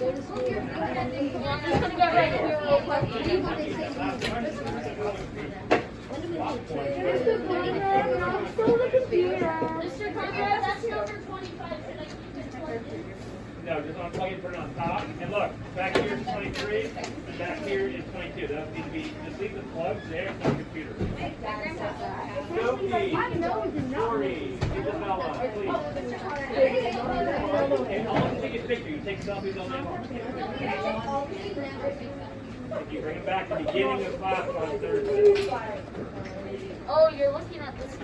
No, just unplug it, put it on top, and look, back here is twenty-three, and back here is twenty-two, that needs to be, just leave the plugs there for the computer. Sophie, Lori, Isabella, please. And all of you take a picture, you take selfies all day long. If you bring it back to the beginning of class on Thursday. Oh, you're looking at this.